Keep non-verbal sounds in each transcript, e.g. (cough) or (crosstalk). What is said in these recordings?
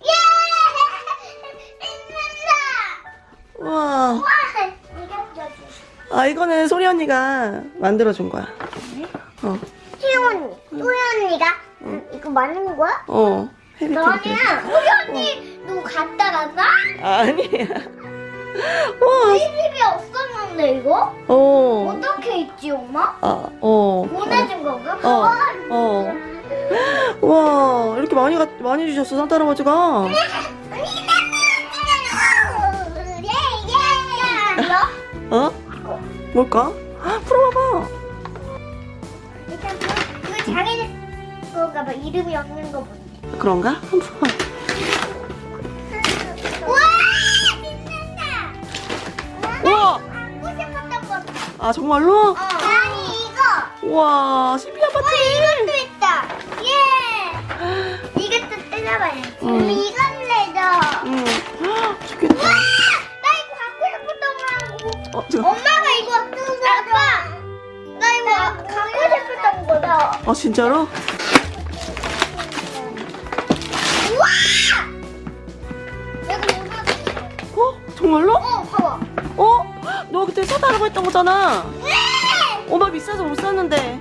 예! 빛난다! 와. 와! 아 이거는 소리 언니가 만들어준 거야. 어. 희영 언니, 소희 언니가 음, 이거 맞는 거야? 어. 해리 너는. 소희 언니 너 갔다 갔나? 아니야. 와. 우리 집에 없었는데 이거? 어. 어떻게 있지 엄마? 아, 어. 보내준 건가? 어. 와, 어. 와, 이렇게 많이 가, 많이 주셨어, 산타 할아버지가. 어? 뭘까? 헉, 풀어봐봐. 일단 그, 그 장애는 그건가 봐 이름이 없는 거 보니 그런가? 한번 봐. 우와 빛난다 우와! 갖고 싶었던 거 아, 정말로? 어. 아니 이거 우와, 음. 이건 내줘 응. 헉, 좋겠다. 나 이거 갖고 싶었던 거라고 어, 지금. 엄마가 이거 아빠 나 이거 갖고 싶었던 거다 아, 진짜로? 우와 내가 이거 어? 정말로? 어 봐봐 어? 너 그때 사다라고 했던 거잖아. 네! 엄마 비싸서 못 샀는데.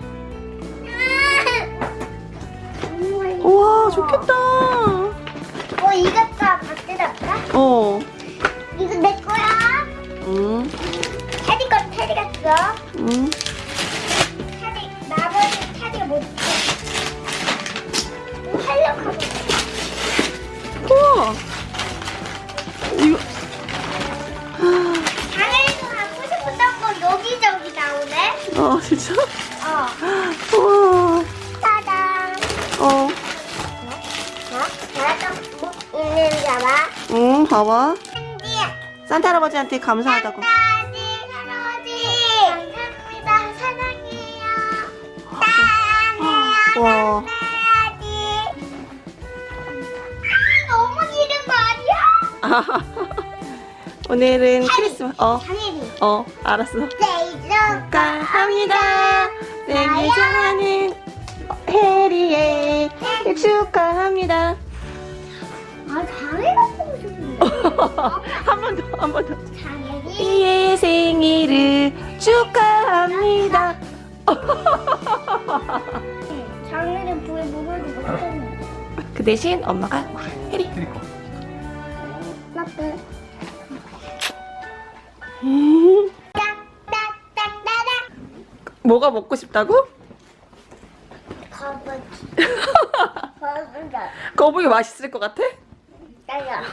음. 우와, 좋겠다. 어 이것도 받들었다 어. 이거 내 거야 응, 테디 건 테디가 써 응. 테디 나머지 테디가 못 써. 뭐 하려고 하고 우와. 이거. 장애인도 갖고 싶었던 건 여기저기 나오네 어, 진짜? 알아? 응, 봐봐. 한지 산타 할아버지한테 감사하다고. 할아버지 감사합니다 사랑해요 사랑해요 와. 아 너무 길은 거 아니야? (laughs) 오늘은 크리스마스. 어, 어, 알았어. 생일 축하합니다. 생일 해리의 생일 축하합니다. 아 장애가 보고 싶은데 한 번 더, 한 번 더. 장애인 해리의 생일을 축하합니다. 장애인 부에 물어도 못했네 그 대신 엄마가 해리. 나쁜 뭐가 먹고 싶다고? 거북이 (laughs) 거북이 맛있을 것 같아? 따야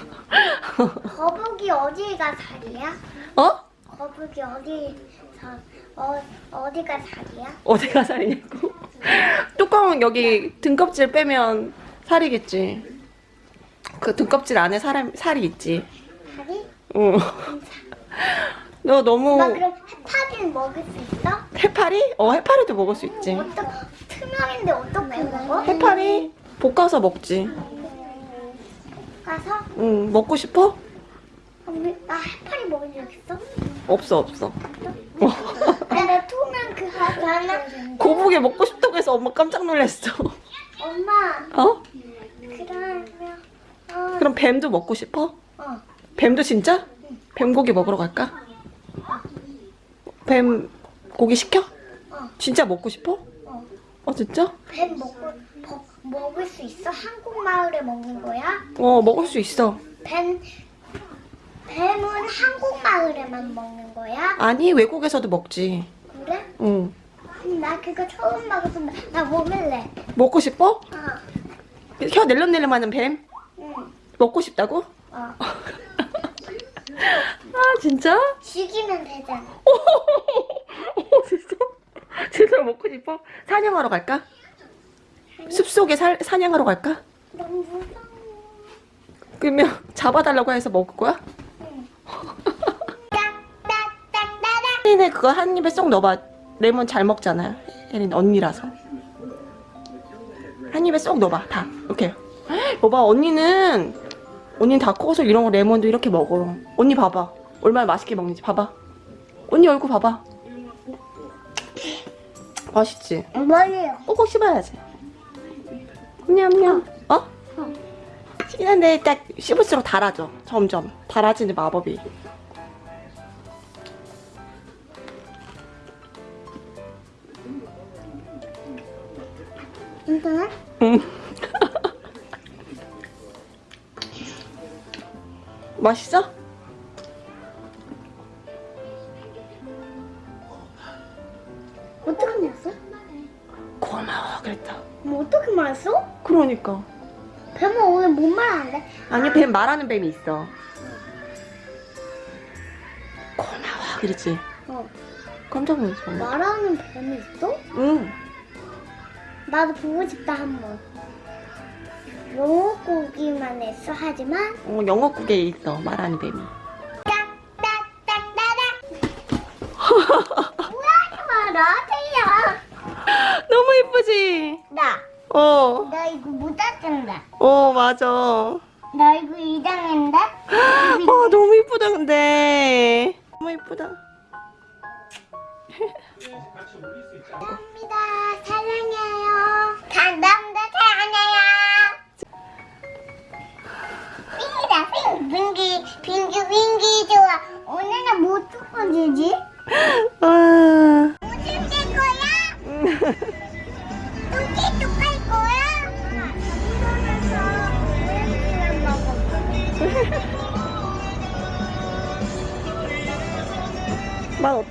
거북이 어디가 살이야? 어? 거북이 어디 사 어, 어디가 살이야? 어디가 살이냐고? 뚜껑 여기 등껍질 빼면 살이겠지. 그 등껍질 안에 사람 살이 있지. 살이? 어. 너 너무 나 그럼 해파리는 먹을 수 있어? 해파리? 어 해파리도 먹을 수 있지. 어떻게 투명인데 어떻게 먹어? 해파리 볶아서 먹지. 가서 응 먹고 싶어? 언니, 나 해파리 먹은 적 있어? 없어 없어. (laughs) 나 투명 그 하나 거북이 먹고 싶다고 해서 엄마 깜짝 놀랐어. 엄마 어? 그러면 어, 그럼 뱀도 먹고 싶어? 어. 뱀도 진짜? 뱀고기 먹으러 갈까? 뱀 고기 시켜? 어. 진짜 먹고 싶어? 어. 어 진짜? 뱀 먹고 버, 먹을 수 있어? 한국 마을에 먹는 거야? 어 먹을 수 있어. 뱀 뱀은 한국 마을에만 먹는 거야? 아니 외국에서도 먹지. 그래? 응. 음, 나 그거 처음 먹었는데 나 먹을래. 먹고 싶어? 어. 혀 낼름낼름하는 뱀? 응. 먹고 싶다고? 어. (laughs) 아 진짜? 죽이면 되잖아. (laughs) 어 진짜? (laughs) 진짜 먹고 싶어? 사냥하러 갈까? 숲속에 살, 사냥하러 갈까? 너무 무서워. 그러면 (laughs) 잡아달라고 해서 먹을 거야? 응. 혜린이 그거 한 입에 쏙 넣어봐. 레몬 잘 먹잖아. 혜린 언니라서. 한 입에 쏙 넣어봐. 다. 이렇게. (gasps) 봐봐 언니는 언니는 다 커서 이런 거 레몬도 이렇게 먹어. 언니 봐봐. 얼마나 맛있게 먹는지 봐봐. 언니 얼굴 봐봐. 맛있지? 뭐예요? 꼭꼭 씹어야지. 냠냠. 어? 맛있긴 한데 딱 씹을수록 달아져. 점점 달아지는 마법이. 괜찮아? 응. (laughs) 맛있어? 뭐 어떻게 말했어? 그러니까. 뱀은 오늘 뭔 말하는데? 아니 뱀 말하는 뱀이 있어. 고마워 그랬지. 어. 깜짝 놀랐어. 말하는 뱀이 있어? 응. 나도 보고 싶다 한번. 영어 고기만 했어 하지만 어, 영어국에 있어 말하는 뱀이. 딱딱딱딱딱. (laughs) 그지? 나. 어. 나 이거 못 닦는다. 어, 맞아. 나 이거 이장인데? (gasps) 아, 너무 이쁘다, 근데. 너무 이쁘다. 감사합니다. 사랑해요. 감사합니다. 사랑해요. 빙기다, 빙. 빙기, 빙기, 빙기 좋아. 오늘은 뭐 뚜껑이지? (laughs) Well,